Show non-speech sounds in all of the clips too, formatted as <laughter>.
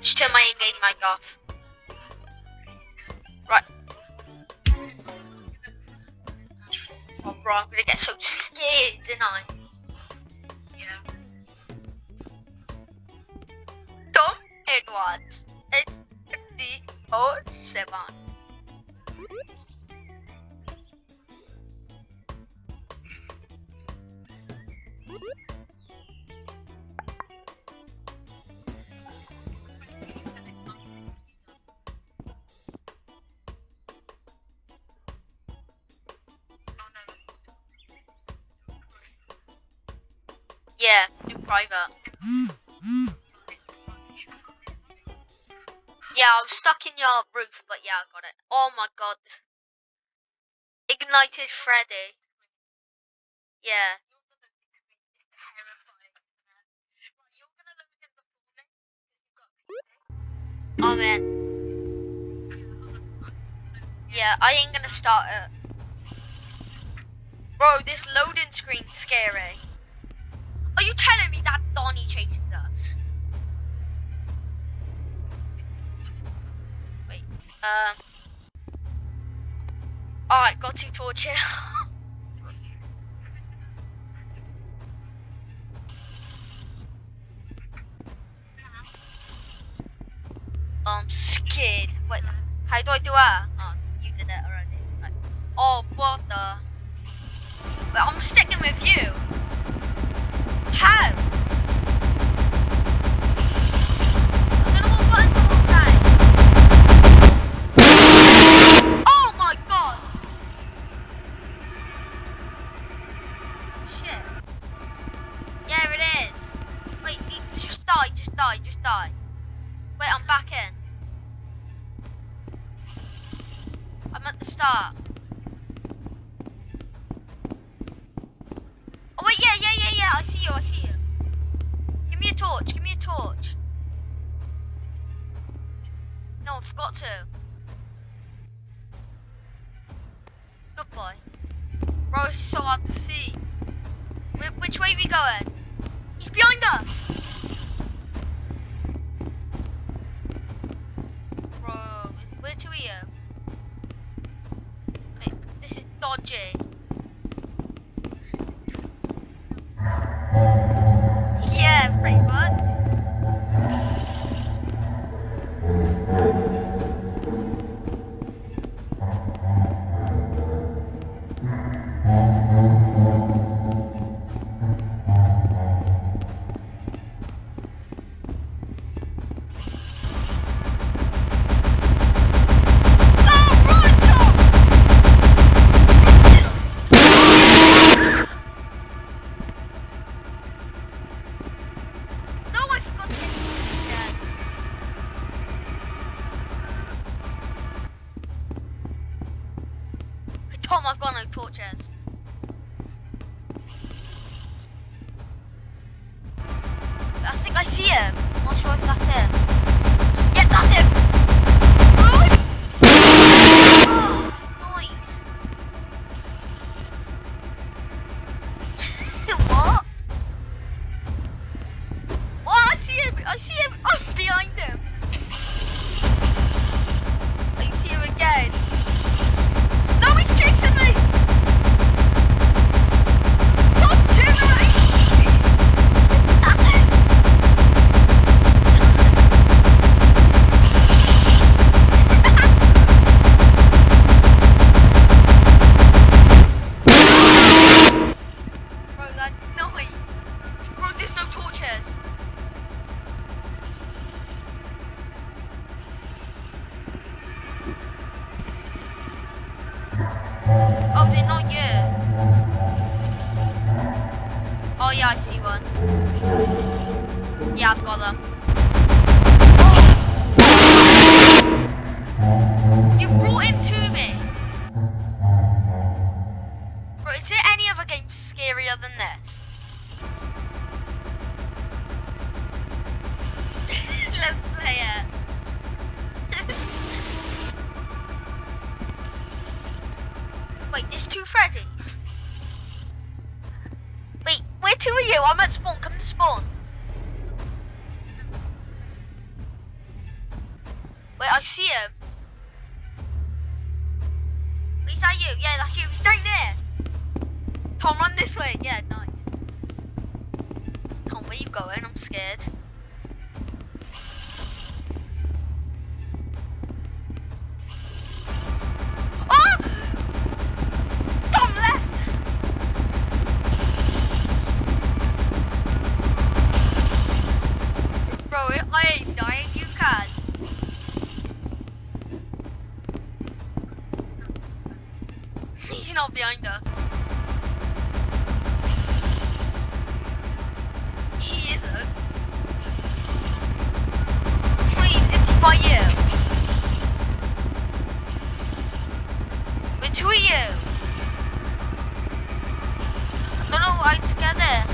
much turn my engagement off. Right. Oh bro, I'm gonna get so scared, didn't I? Yeah. Tom Edwards, it's 57. Yeah, do private. Yeah, I was stuck in your roof, but yeah, I got it. Oh my god. Ignited Freddy. Yeah. Oh man. Yeah, I ain't gonna start it. Bro, this loading screen's scary. Are you telling me that Donnie chases us? Wait, um. Alright, got two torches. <laughs> I'm scared. Wait, how do I do that? Oh, you did it already. Oh, what the? Wait, I'm sticking with you. How? I see you. I see you. Give me a torch. Give me a torch. No, I forgot to. Good boy. Bro, it's so hard to see. Wh- which way are we going? See him. I'm not sure if that's him. Yeah, that's him. Nice. <laughs> what? Oh, I see him! I see him! I'm behind him! Oh, they're not you. Oh yeah, I see one. Yeah, I've got them. Oh. You brought him to me. Bro, is there any other game scarier than this? <laughs> Let's play it. Two are you? I'm at spawn. Come to spawn. Wait, I see him. Is that you? Yeah, that's you. He's down there. Tom, run this way. Yeah, nice. Tom, where are you going? I'm scared. He's behind us. He isn't. Wait, it's you. It's you? I don't know why to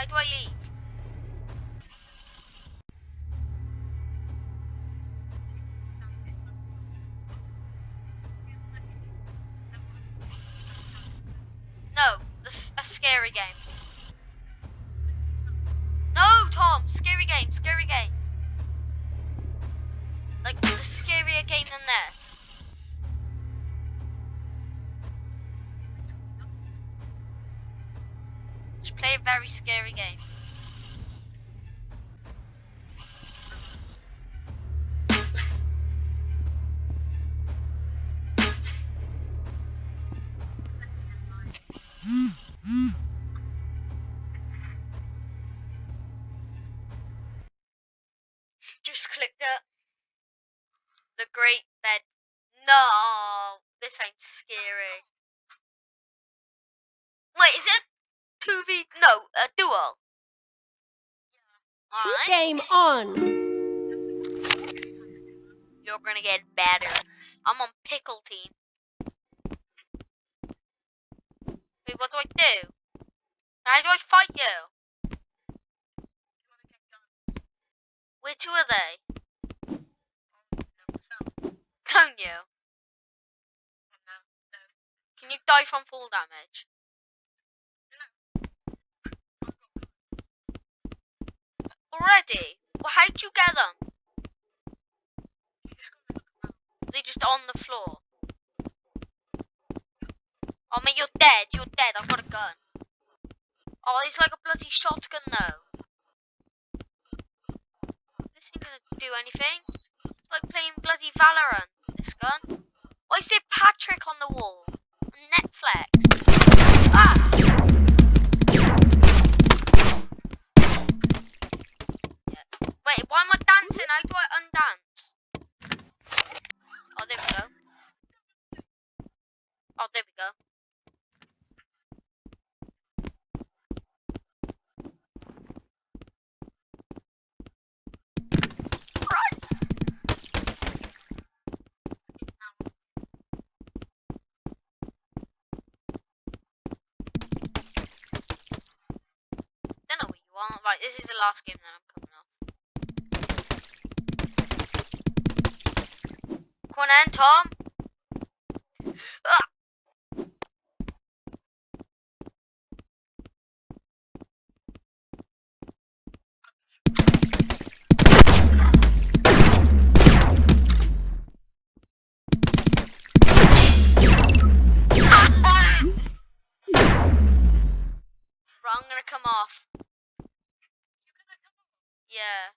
How do, how It. The Great Bed. No, this ain't scary. Wait, is it two v? No, a duel. Alright, Game on. you're gonna get better. I'm on pickle team. Wait, what do I do? How do I fight you? Two are they? Don't you? Can you die from full damage? Already? Well, how'd you get them? They're just on the floor. Oh, man, you're dead. You're dead. I've got a gun. Oh, it's like a bloody shotgun, though. This ain't gonna do anything. It's like playing bloody Valorant. This gun. Why is there Patrick on the wall? Netflix. Ah! Wait, why am I dancing? How do I undance? Oh, there we go. Oh, there we go. Don't know what you want. Right, this is the last game that I'm coming off. On then, Tom. Ah! Right, I'm gonna come off. Yeah.